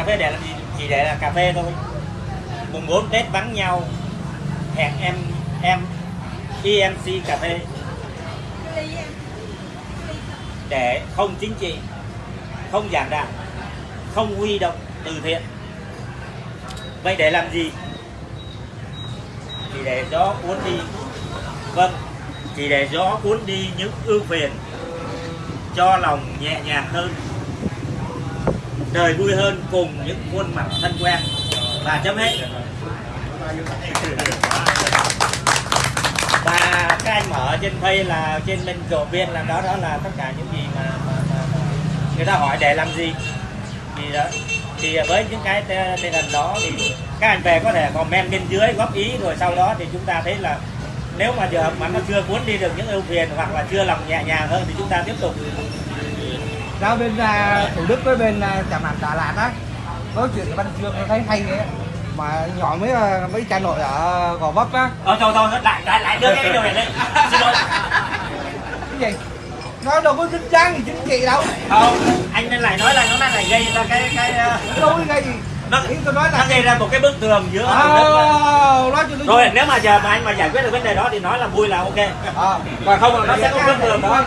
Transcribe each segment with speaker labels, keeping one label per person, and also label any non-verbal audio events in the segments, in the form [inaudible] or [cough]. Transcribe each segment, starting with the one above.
Speaker 1: cà phê để làm gì? Chỉ để là cà phê thôi. Mùng 4 tết vắng nhau, hẹn em em EMC cà phê. Để không chính trị, không giảng đạo, không huy động từ thiện. Vậy để làm gì? Chỉ để gió cuốn đi. Vâng chỉ để gió cuốn đi những ưu phiền, cho lòng nhẹ nhàng hơn đời vui hơn cùng những khuôn mặt thân quen. Và chấm hết. Và các anh mở trên phay là trên bên chỗ viên là đó đó là tất cả những gì mà, mà, mà, mà người ta hỏi để làm gì. Thì đó thì với những cái tinh tên hình đó thì các anh về có thể comment bên dưới góp ý rồi sau đó thì chúng ta thấy là nếu mà giờ mà nó chưa cuốn đi được những ưu phiền hoặc là chưa lòng nhẹ nhàng hơn thì chúng ta tiếp tục
Speaker 2: ra bên à, thủ đức với bên à, trạm hạt đà lạt á nói chuyện với văn chương nó thấy hay đấy mà nhỏ mấy à, mấy cha nội ở gò vấp á.
Speaker 1: Ờ thôi thôi lại lại lại đưa cái điều này lên. [laughs] Xin lỗi.
Speaker 2: Cái gì? Nó đâu có dính dáng gì chính trị đâu.
Speaker 1: Không anh nên lại nói là nó đang lại gây ra cái cái uh,
Speaker 2: đâu có gây gì.
Speaker 1: Nó,
Speaker 2: ý tôi nói
Speaker 1: nó
Speaker 2: là
Speaker 1: gây ra một cái bức tường giữa
Speaker 2: à, nói
Speaker 1: rồi nếu mà giờ mà anh mà giải quyết được vấn đề đó thì nói là vui là ok.
Speaker 2: À,
Speaker 1: còn không là nó sẽ có bức tường đó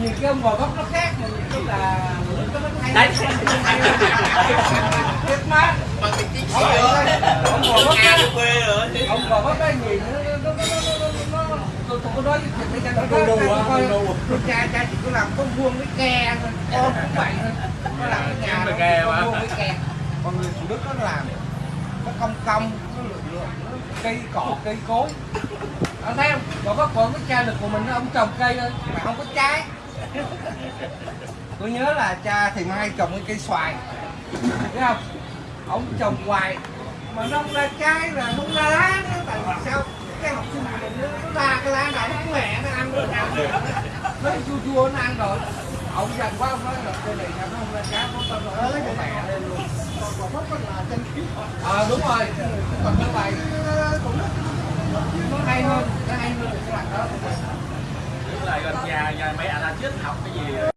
Speaker 2: nhiều cái ông gò vấp nó khác mà nhiều cái là nó vẫn hay
Speaker 1: đấy. [laughs]
Speaker 2: Thiệt mà.
Speaker 3: Bằng tính chính
Speaker 2: ông
Speaker 3: rồi
Speaker 2: vấp á.
Speaker 3: Quê rồi
Speaker 2: ông gò vấp đây nhìn nó nó nó nó nó nó tôi tôi có nói với cho nó
Speaker 1: Đu đu á,
Speaker 2: coi
Speaker 1: đu đu.
Speaker 2: tôi cha cha chỉ có làm có vuông với ke thôi. Con cũng vậy thôi. Nó làm cái nhà nó
Speaker 3: mà.
Speaker 2: vuông với ke. Còn người thủ đức nó làm nó cong cong nó lượng nó cây cỏ cây cối. Ông thấy không? Còn có còn cái cha được của mình nó ông trồng cây thôi mà không có trái tôi nhớ là cha thì mai trồng cái cây xoài. Thấy không? Ông trồng hoài, mà nó không ra trái là không ra lá nữa. Tại vì sao? Cái học sinh của mình nó ra cái lá này nó mẹ nó ăn rồi. Ăn rồi nó chua chua, nó ăn rồi. Ông dần quá, ông nói là cây này sao nó không ra trái có tao nói nó mẹ lên luôn. Còn có là chân ờ đúng rồi. Còn cái bài cũng nó hay hơn, nó hay hơn
Speaker 3: nhà, mấy mẹ là chết học cái gì?